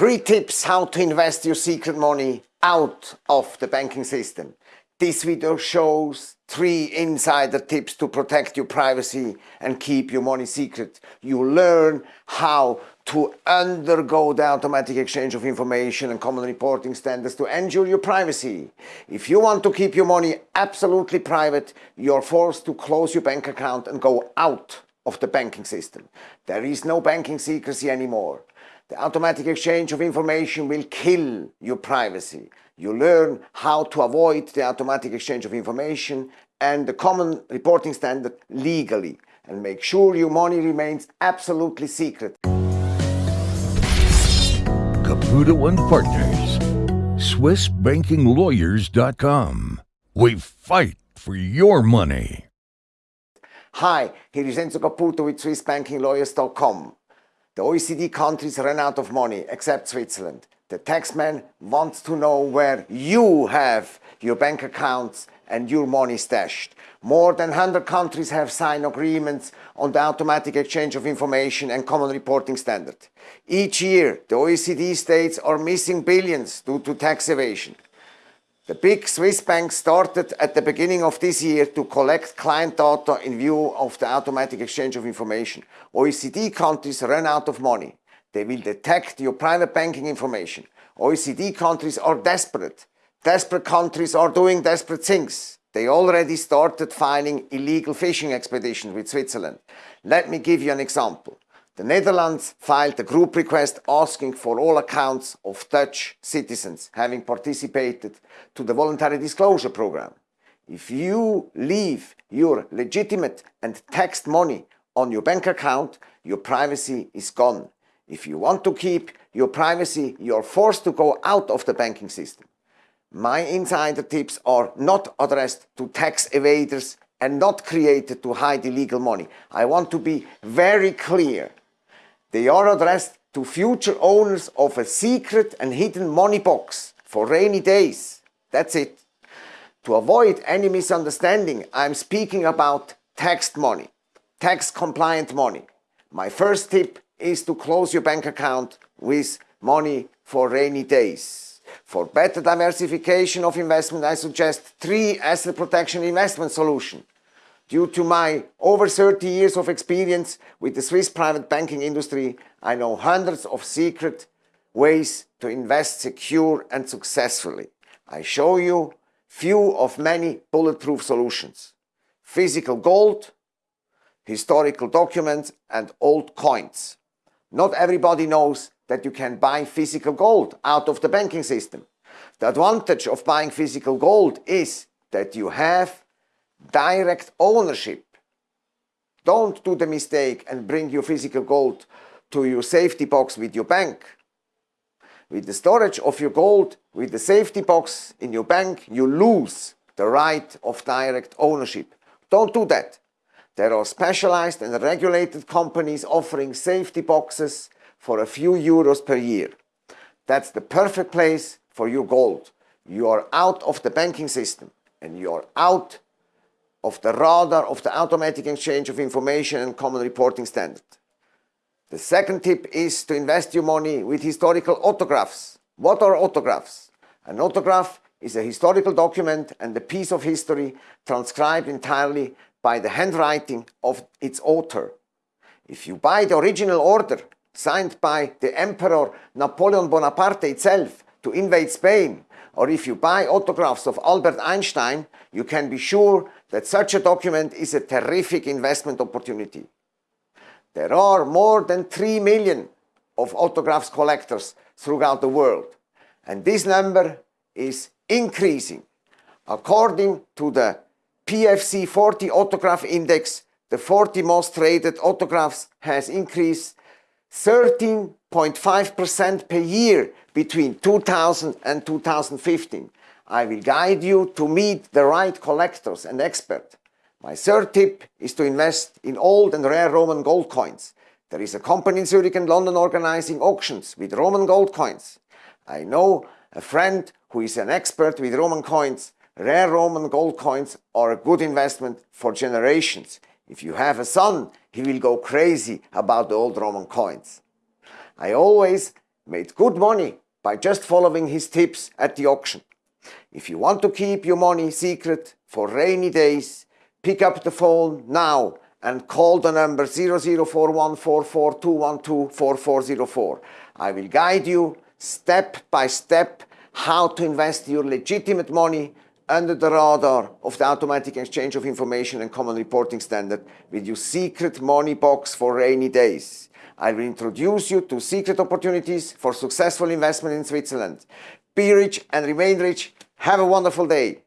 Three tips how to invest your secret money out of the banking system. This video shows three insider tips to protect your privacy and keep your money secret. You learn how to undergo the automatic exchange of information and common reporting standards to ensure your privacy. If you want to keep your money absolutely private, you're forced to close your bank account and go out of the banking system. There is no banking secrecy anymore. The automatic exchange of information will kill your privacy. You learn how to avoid the automatic exchange of information and the common reporting standard legally and make sure your money remains absolutely secret. Caputo and Partners, SwissBankingLawyers.com. We fight for your money. Hi, here is Enzo Caputo with SwissBankingLawyers.com. The OECD countries ran out of money, except Switzerland. The taxman wants to know where you have your bank accounts and your money stashed. More than 100 countries have signed agreements on the automatic exchange of information and common reporting standard. Each year, the OECD states are missing billions due to tax evasion. The big Swiss banks started at the beginning of this year to collect client data in view of the automatic exchange of information. OECD countries run out of money. They will detect your private banking information. OECD countries are desperate. Desperate countries are doing desperate things. They already started filing illegal fishing expeditions with Switzerland. Let me give you an example. The Netherlands filed a group request asking for all accounts of Dutch citizens having participated to the voluntary disclosure program. If you leave your legitimate and taxed money on your bank account, your privacy is gone. If you want to keep your privacy, you're forced to go out of the banking system. My insider tips are not addressed to tax evaders and not created to hide illegal money. I want to be very clear. They are addressed to future owners of a secret and hidden money box for rainy days. That's it. To avoid any misunderstanding, I'm speaking about taxed money, tax compliant money. My first tip is to close your bank account with money for rainy days. For better diversification of investment, I suggest three asset protection investment solutions. Due to my over 30 years of experience with the Swiss private banking industry, I know hundreds of secret ways to invest secure and successfully. I show you few of many bulletproof solutions. Physical gold, historical documents and old coins. Not everybody knows that you can buy physical gold out of the banking system. The advantage of buying physical gold is that you have direct ownership. Don't do the mistake and bring your physical gold to your safety box with your bank. With the storage of your gold with the safety box in your bank, you lose the right of direct ownership. Don't do that. There are specialized and regulated companies offering safety boxes for a few euros per year. That's the perfect place for your gold. You are out of the banking system and you are out of the radar of the automatic exchange of information and common reporting standard. The second tip is to invest your money with historical autographs. What are autographs? An autograph is a historical document and a piece of history transcribed entirely by the handwriting of its author. If you buy the original order signed by the Emperor Napoleon Bonaparte itself to invade Spain, or if you buy autographs of Albert Einstein, you can be sure that such a document is a terrific investment opportunity. There are more than 3 million of autographs collectors throughout the world, and this number is increasing. According to the PFC 40 autograph index, the 40 most traded autographs has increased 13.5% per year between 2000 and 2015. I will guide you to meet the right collectors and experts. My third tip is to invest in old and rare Roman gold coins. There is a company in Zurich and London organizing auctions with Roman gold coins. I know a friend who is an expert with Roman coins. Rare Roman gold coins are a good investment for generations. If you have a son, he will go crazy about the old Roman coins. I always made good money by just following his tips at the auction. If you want to keep your money secret for rainy days, pick up the phone now and call the number 00414421244404. I will guide you step by step how to invest your legitimate money under the radar of the automatic exchange of information and common reporting standard with your secret money box for rainy days. I will introduce you to secret opportunities for successful investment in Switzerland. Be rich and remain rich. Have a wonderful day.